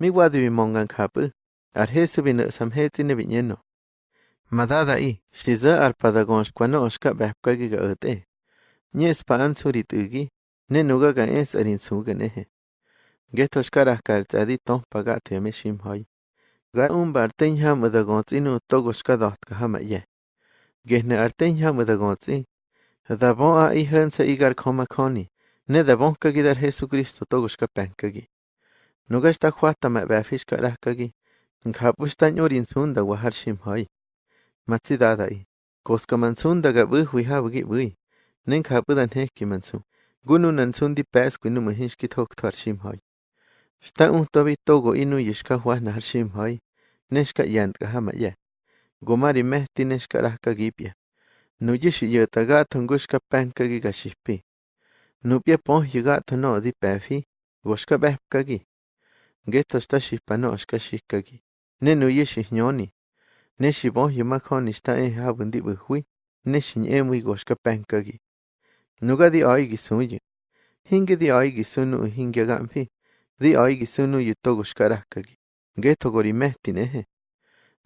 miuadivimoncancapë arjesëbinëʼ samjetsinä binyäno. Madada'i xise'a arpadagonxcuano'oxca behpcagui'ga äte'e. Nye'spä'ansuritä'ki ne'nuga'ka ʼensä'rinsu'kä neje. Nkejtoxcarajka'tsi aditonhpaga temäximjoi. Ga'unba'artenyamädago'tsi nu'togoxcadojtkajamayaj. Guejnä'artenyamädago'tsi dabon'a ʼijä'nse igarkojmaconi ne'dabonhcagui d'arjesucristo togoxcapäjkäyi. Tsadi ton paga te me shim hoy. Ga ten ham adagon tsinu togo shkadot ka hama ye. Gehne ar ten ham adagon tsi. Da bon a i hen sa igar koma koni. Ne da bon kagi dar Jesu Kristo togo shka penkagi. Nuga shta khwata ka rahkagi. Nkhapushta nyorin sunda wahar shim hoy. Matsi dada i. Koska mansunda ga buh wiha wagi bui. Nen khapudan heki mansu. Gunu nan sundi pes kwinu muhinshki tok tar shim hoy. Shta un tobi togo inu yishka huah nahar shim hoy. Neshka yant ka hama ye. Gomari mehti neshka rahka gipya. Nuyishi yata Nguetostaxipanoa xkachixcaqui ne noyexijñooni, ne xibonyimac onixtahen abi n dibijuy ne xiñemi uixcapanqui. Nuga diawi quisuyi, jinqui diawi quisunu jinquiagampi diawi quisunu yitocoxcarahqui Ngueto corimehti neje,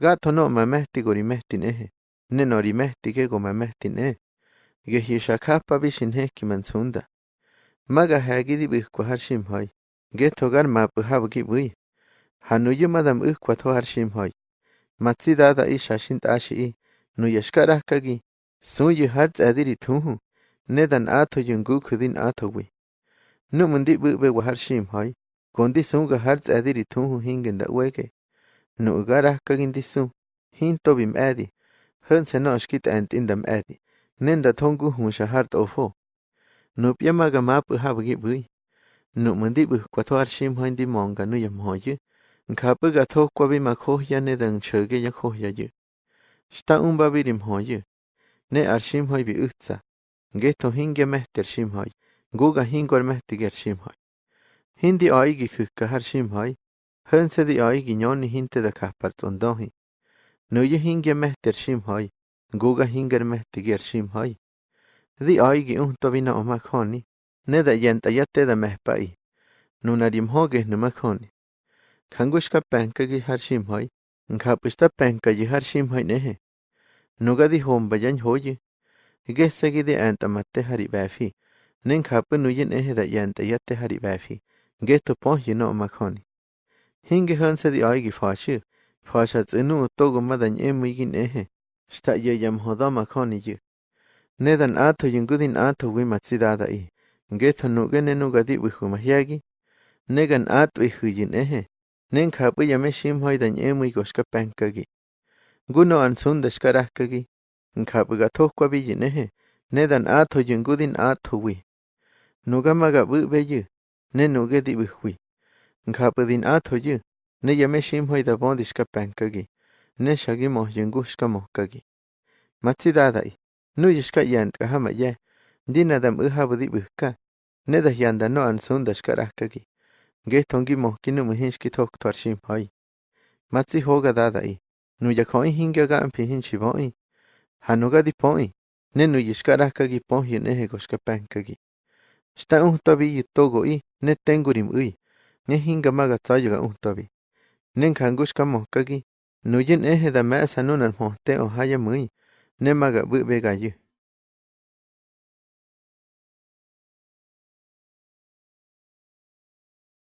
gaatono'ö mamehti corimehti neje, ne norimehti quecomamehti ne, guejyixacajpapi xinejqui mansunda, macajaqui dibicuajac xinmay Geto galma pʉhá bʉquibʉy hanuyʉ madam ʉjcuatjʉ jarshimjʉy matsidada ishashin t'ashi'i nuyashkarajkaqui sũyʉ jartzadiri tjujʉ nedan atʉllʉ ŋgu'kjʉdin atʉwi numʉndi bʉ'b'ewa jarshimjʉy con disũga jartzadiri tjujʉ jingʉnda weke nu'garajkaqui ndisũ jinto bim'aadi jʉnsje nɔ'ɔxquita'aŋ tindam ʼaadi nenda tjɔŋgujʉ shajara t'ofoo nupyámaga ma pʉhá bʉquibʉy Numynti'vijkuatója'tzyi'mjointi monkanu'yajkmoyä, nka'pä'ka'tjojkuapi'majkojya nedä'unhtzyä'keyajkojyayä, syta'unpapiri'mjoyä, ne'ajtzyi'mjoypi'äjtsa, nkejtojinhque'mejte'rtzyi'mjoi, nkuka'jinkua'mejte'que'rtzyi'mjoi, jinti'o'ijkijkäjkäja'rtzyi'mjoi, jänhtze'ti'o'ijki nyonijinte'täjkajpa't'ontoji, näyäjinhque'mejte'rtzyi'mjoi, nkuka'jinke'rmejte'que'rtzyi'mjoi, nti'o'ijki ʼujtopina'ojmajk'joni di. Di. Neda yenta da mehpai. Nunarim hoge numakhoni. Kangushka penkagi har shimhoy. Nkapushta penkaji har shimhoy nehe. Nugadi homba yan hoye. Gesegi di matte hari bafi. Nen kapu nuyin ehe da yanta yatte hari bafi. Geto pon yino makhoni. Hinge hansa di aigi fashu. Fasha tsinu togo madan emigin ehe. Shta ye yam hoda makhoni yu. Nedan ato yungudin ato wi matsidada i. Geto nugene nugadi wihu mahyagi. Negan ato ihu yin ehe. Nen kapu yame shim hoidan emig goshka penkagi. Guno ansunda shkarakagi. Nkapu ga tokwa bi nehe, nedan ato Ndinadam ɨjabɨ di'bɨjka nedajiandano ansú ndaxkarajkaki nguejtonguimojkino mäjinxkitjojktjua ximjai matsi jogadada'i nuyajo'i jinkaga'anpi jinxibo'i janogadipo'i nenuyixkarajkaki pojyu nejegoxkapankaki xta ujtyabi yitogo'i netenkurim'ui ñejinkamagatsayoga ujtyabi nenjanguxkamojkaki nuyen eje dama'sa nonanjojte ohayamɨi nemaga'bɨ'begayɨ